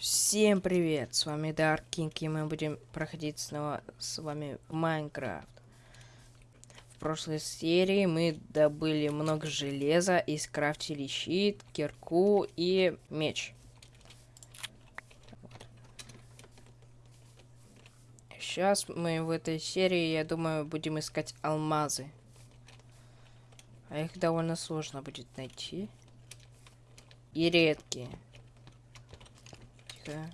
Всем привет, с вами Dark King, и мы будем проходить снова с вами Майнкрафт. В прошлой серии мы добыли много железа и скрафтили щит, кирку и меч. Сейчас мы в этой серии, я думаю, будем искать алмазы. А их довольно сложно будет найти. И редкие. Тихо.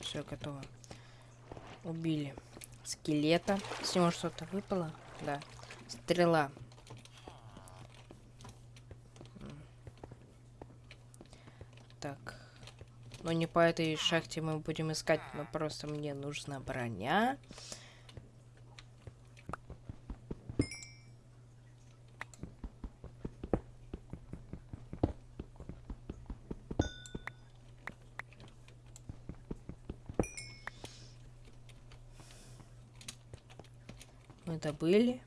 Все готово. Убили скелета. С него что-то выпало? Да. Стрела. Так. Но не по этой шахте мы будем искать, но просто мне нужна броня. Мы добыли.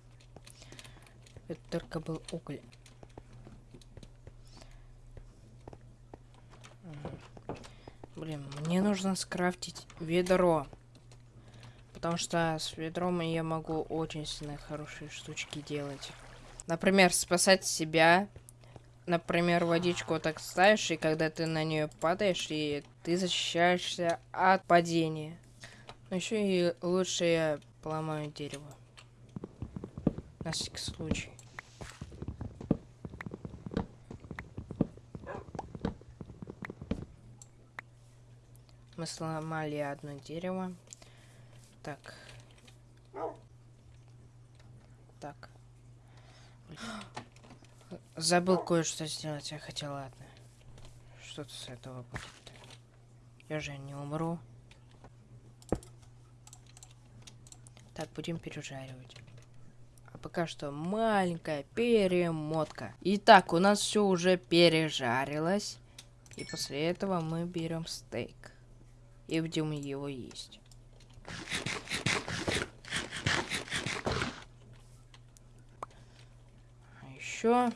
Это только был уголь. Блин, мне нужно скрафтить ведро. Потому что с ведром я могу очень сильно хорошие штучки делать. Например, спасать себя. Например, водичку вот так ставишь, и когда ты на нее падаешь, и ты защищаешься от падения. Но еще и лучше я поломаю дерево. Всякий случай. Мы сломали одно дерево. Так. Так. Забыл кое-что сделать. Я хотел, ладно. Что-то с этого будет. Я же не умру. Так, будем пережаривать. А пока что маленькая перемотка. Итак, у нас все уже пережарилось. И после этого мы берем стейк и будем его есть. А еще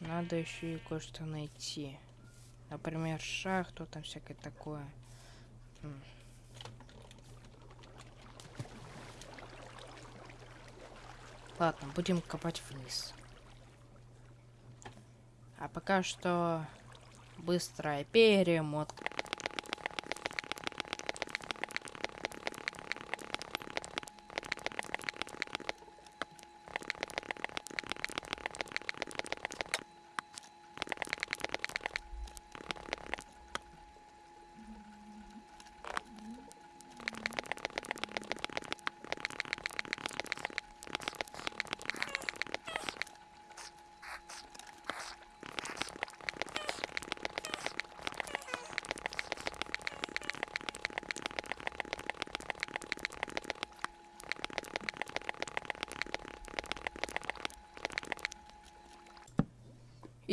надо еще и кое-что найти. Например, шахту, там всякое такое. Ладно, будем копать вниз. А пока что быстрая перемотка.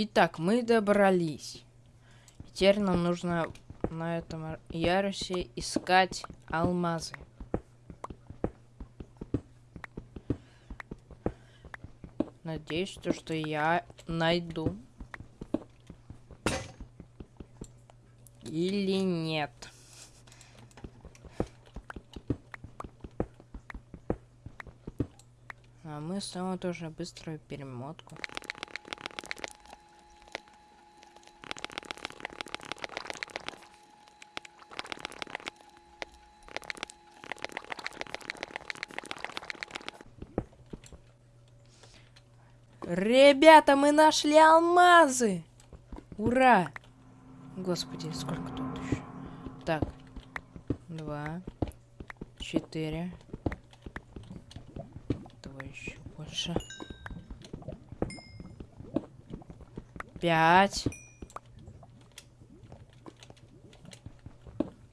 Итак, мы добрались. Теперь нам нужно на этом ярусе искать алмазы. Надеюсь, то, что я найду. Или нет. А мы снова тоже быструю перемотку. Ребята, мы нашли алмазы! Ура! Господи, сколько тут еще? Так. Два. Четыре. Давай еще больше. Пять.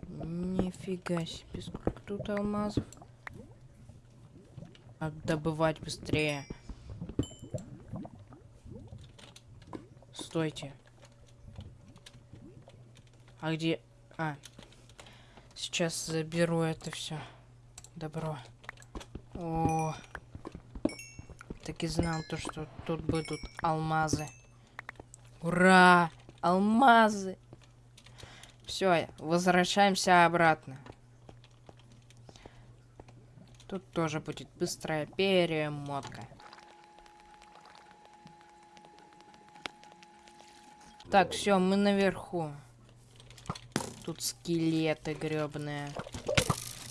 Нифига себе, сколько тут алмазов. Надо добывать быстрее. Стойте. А где... А. Сейчас заберу это все. Добро. О. Так и знал то, что тут будут алмазы. Ура! Алмазы! Все, возвращаемся обратно. Тут тоже будет быстрая перемотка. Так, все, мы наверху. Тут скелеты гребные.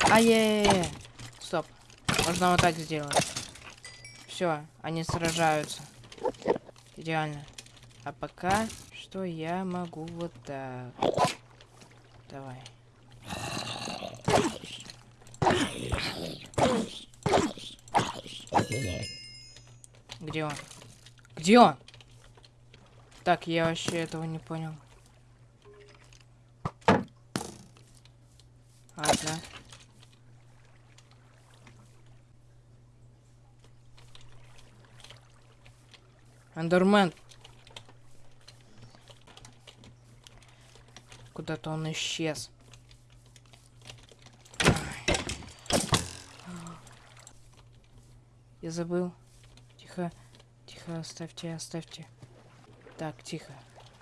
Ай-яй-яй! Стоп. Можно вот так сделать. Все, они сражаются. Идеально. А пока что я могу вот так. Давай. Где он? Где он? Так, я вообще этого не понял. Ладно. Эндермен. Куда-то он исчез. Я забыл. Тихо. Тихо, оставьте, оставьте. Так, тихо.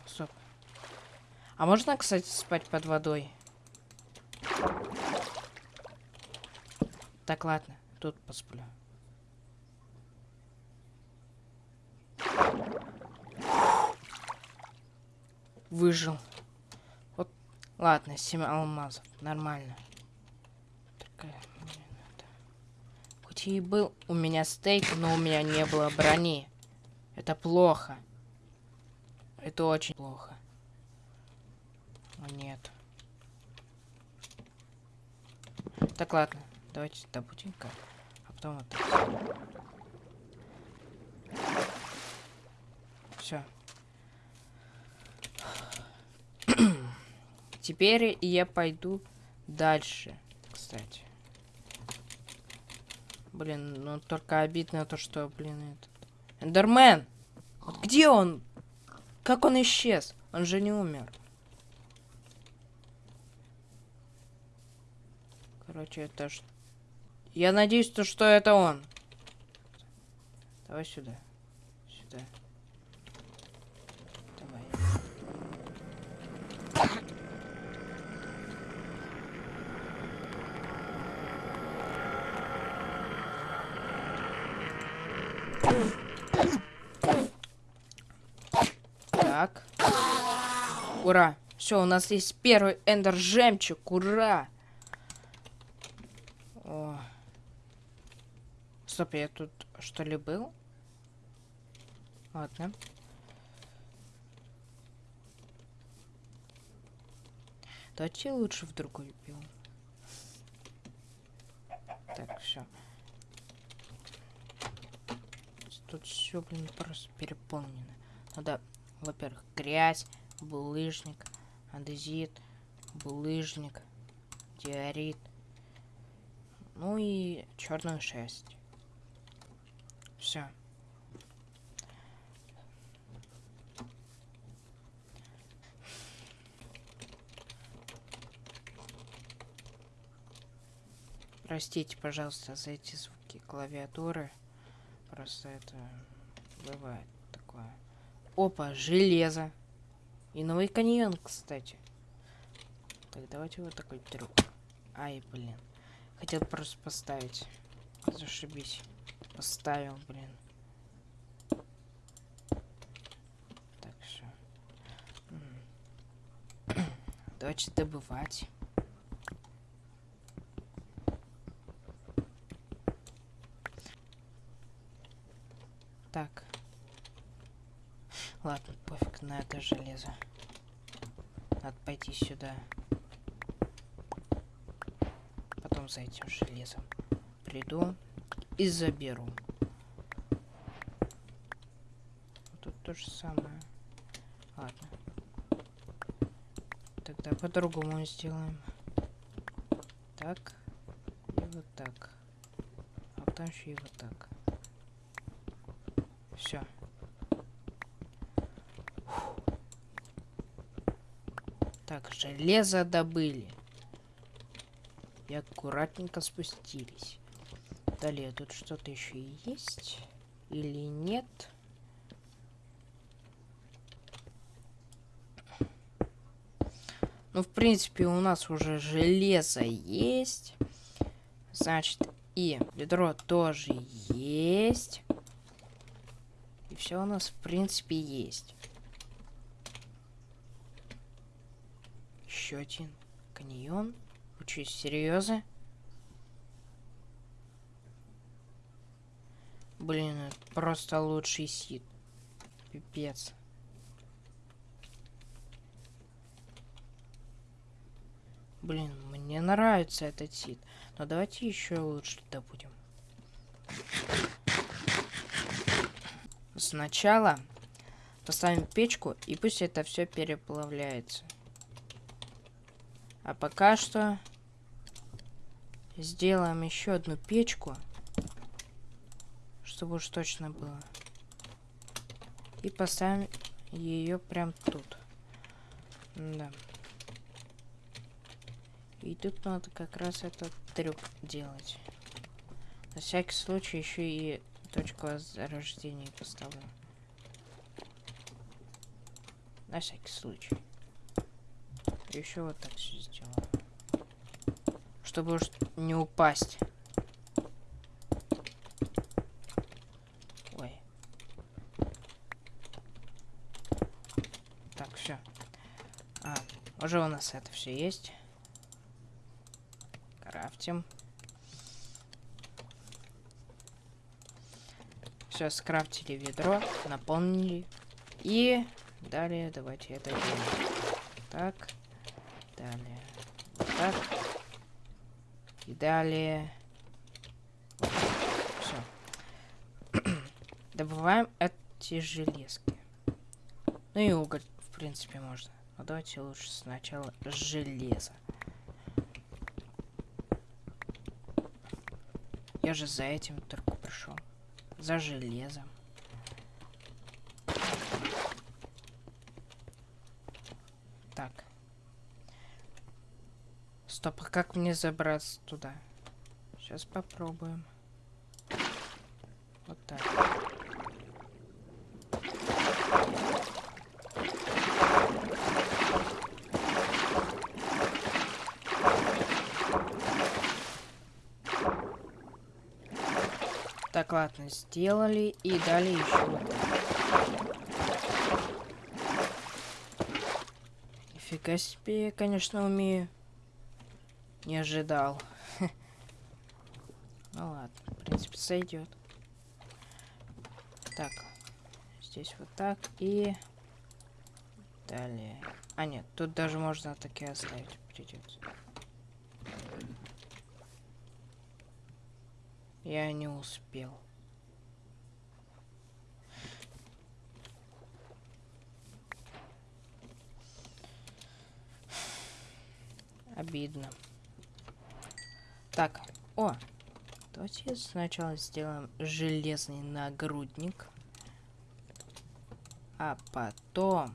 Стоп. А можно, кстати, спать под водой? Так, ладно. Тут посплю. Выжил. Вот, ладно, 7 алмазов. Нормально. Такая, Хоть и был у меня стейк, но у меня не было брони. Это плохо. Это очень плохо. О, нет. Так, ладно. Давайте добудем-ка. А потом вот так. Все. Теперь я пойду дальше, кстати. Блин, ну только обидно то, что, блин, этот... Эндермен! Вот где он? Как он исчез? Он же не умер. Короче, это что? Я надеюсь, то, что это он. Давай сюда. Сюда. Так. Ура. Все, у нас есть первый эндер жемчуг. Ура. О. Стоп, я тут что ли был? Ладно. Давайте лучше в другой биом. Так, все. Тут все, блин, просто переполнено. Надо, во-первых, грязь, булыжник, андезит, булыжник, диорит. Ну и черную шерсть. Все. Простите, пожалуйста, за эти звуки клавиатуры. Просто это бывает такое. Опа, железо. И новый каньон, кстати. Так, давайте вот такой трюк. Ай, блин. Хотел просто поставить. Зашибись. Поставил, блин. Так, все. Давайте добывать. Так. Ладно, пофиг на это железо. Надо пойти сюда. Потом за этим железом приду и заберу. Тут то же самое. Ладно. Тогда по-другому сделаем. Так. И вот так. А потом еще и вот так. Все. Так, железо добыли. И аккуратненько спустились. Далее, тут что-то еще есть? Или нет? Ну, в принципе, у нас уже железо есть. Значит, и ведро тоже есть. И все у нас, в принципе, есть. Еще один каньон. Учись серьезно. Блин, это просто лучший сид. Пипец. Блин, мне нравится этот сид. Но давайте еще лучше добудем. Сначала поставим печку, и пусть это все переплавляется. А пока что сделаем еще одну печку, чтобы уж точно было. И поставим ее прям тут. Да. И тут надо как раз этот трюк делать. На всякий случай еще и точку возрождения поставлю. На всякий случай. Еще вот так все сделаю. Чтобы уж не упасть. Ой. Так, все. А, уже у нас это все есть крафтим. Все, скрафтили ведро, наполнили. И далее давайте это делаем. Так. Далее. Вот так. И далее. Все. Добываем эти железки. Ну и уголь, в принципе, можно. Но давайте лучше сначала железо. Я же за этим только пришел. За железом. Так. Стоп, а как мне забраться туда? Сейчас попробуем. Вот так. Так, ладно, сделали. И далее еще Нифига себе, конечно, умею. Не ожидал. Ну ладно, в принципе, сойдет. Так, здесь вот так и далее. А нет, тут даже можно такие оставить придется. Я не успел. Обидно. Так, о, давайте сначала сделаем железный нагрудник. А потом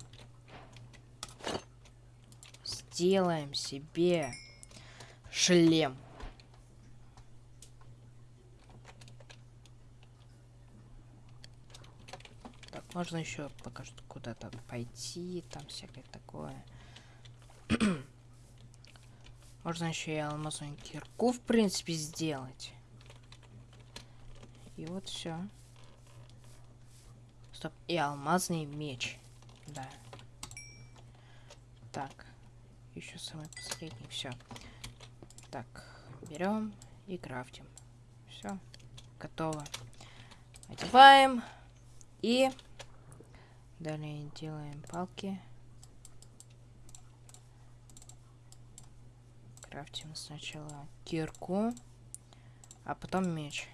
сделаем себе шлем. Можно еще пока что куда-то пойти, там всякое такое. Можно еще и алмазную кирку, в принципе, сделать. И вот все. Стоп, и алмазный меч. Да. Так. Еще самый последний. Все. Так, берем и крафтим. Все. Готово. Одеваем. И Далее делаем палки. Крафтим сначала кирку, а потом меч.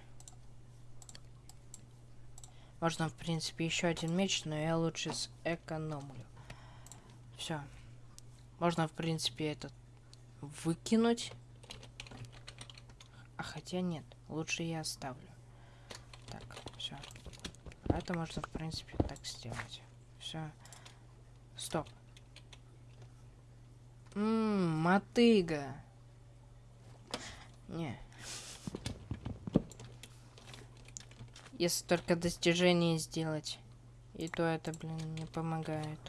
Можно, в принципе, еще один меч, но я лучше сэкономлю. Все. Можно, в принципе, этот выкинуть. А хотя нет, лучше я оставлю. Так, все. Это можно, в принципе, так сделать все. Стоп. Ммм, мотыга. Не. Если только достижение сделать. И то это, блин, не помогает.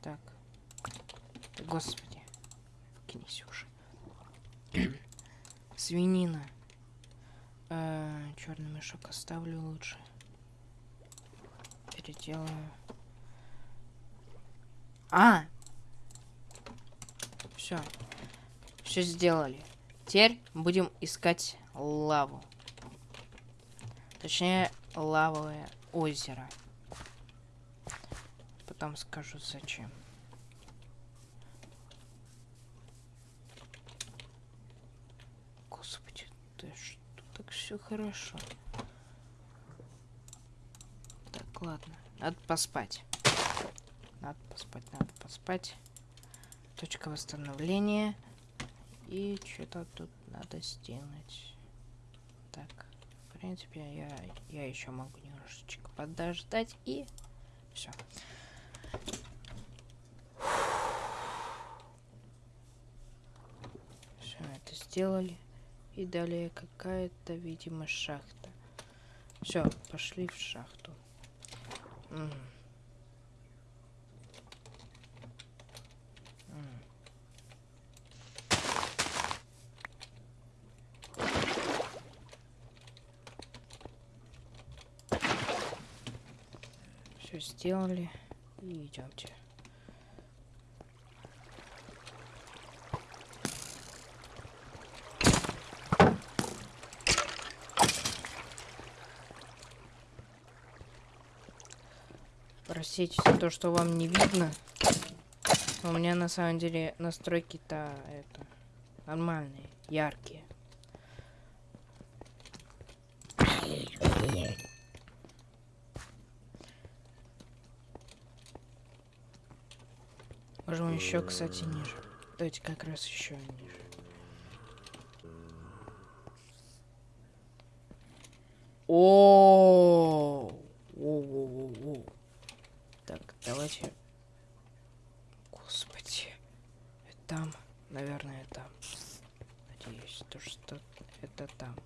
Так. Господи. Кинись уже. Свинина. черный мешок оставлю лучше. Переделаю. А! Все. Все сделали. Теперь будем искать лаву. Точнее, лавовое озеро. Потом скажу зачем. Господи, да что так все хорошо. Так, ладно. Надо поспать. Надо поспать, надо поспать. Точка восстановления. И что-то тут надо сделать. Так, в принципе, я, я еще могу немножечко подождать и все. Все это сделали. И далее какая-то, видимо, шахта. Все, пошли в шахту. М Все сделали. И идемте. Простите за то, что вам не видно. У меня на самом деле настройки-то это нормальные, яркие. Можем еще, кстати, ниже. Давайте как раз еще ниже. О, о, Так, давайте. Господи, там, наверное, там. Надеюсь, то что это там.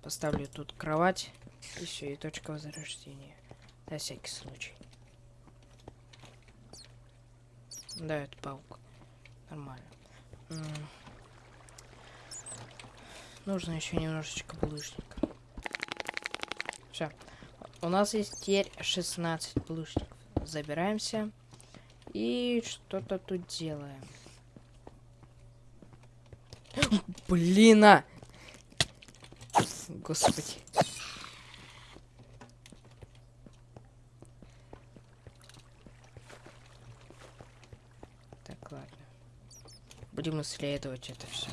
Поставлю тут кровать и все, и точка возрождения. На всякий случай. Да, это паук. Нормально. М -м Нужно еще немножечко булыжника. Все. У нас есть теперь 16 булыжников. Забираемся. И что-то тут делаем. Блин, а! Господи. Будем исследовать это все.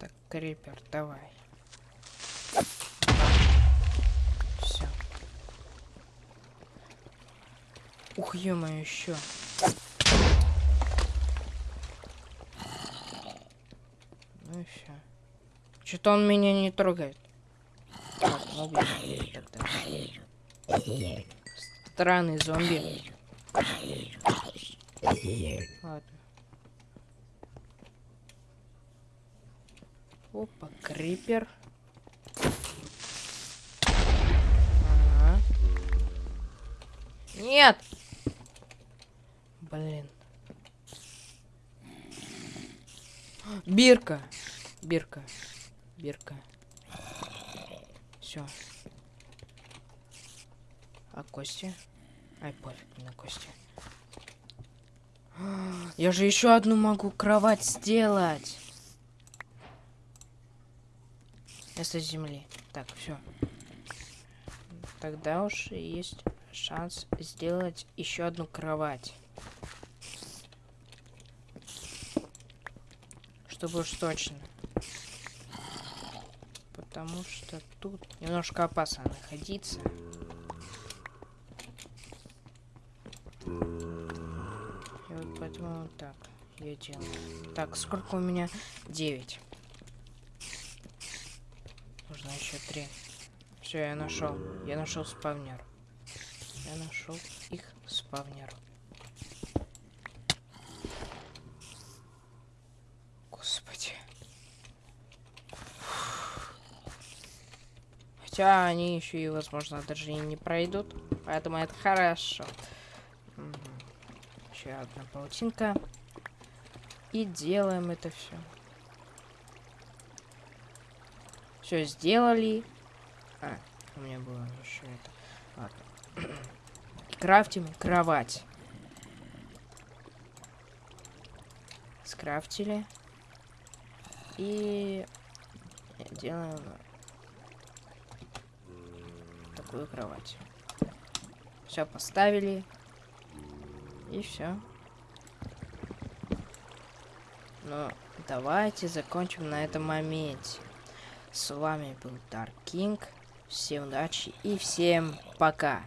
Так, крипер, давай. Все. Ух, ё еще. Ну и все. Что-то он меня не трогает. Так, ну, Странный зомби. Ладно. Опа, крипер. Ага. Нет! Блин. Бирка. Бирка. Бирка. Все. А кости? Ай, пофиг на кости. Я же еще одну могу кровать сделать. Вместо земли. Так, все. Тогда уж есть шанс сделать еще одну кровать. Чтобы уж точно. Потому что тут немножко опасно находиться. Поэтому так, я делаю. Так, сколько у меня? 9. Нужно еще 3. Все, я нашел. Я нашел спавнер. Я нашел их спавнер. Господи. Хотя они еще и, возможно, даже и не пройдут. Поэтому это хорошо. Еще одна паутинка. И делаем это все. Все сделали. А, у меня было еще это. Ладно. Крафтим кровать. Скрафтили. И делаем такую кровать. Все поставили. И все. Ну, давайте закончим на этом моменте. С вами был Dark King. Всем удачи и всем пока.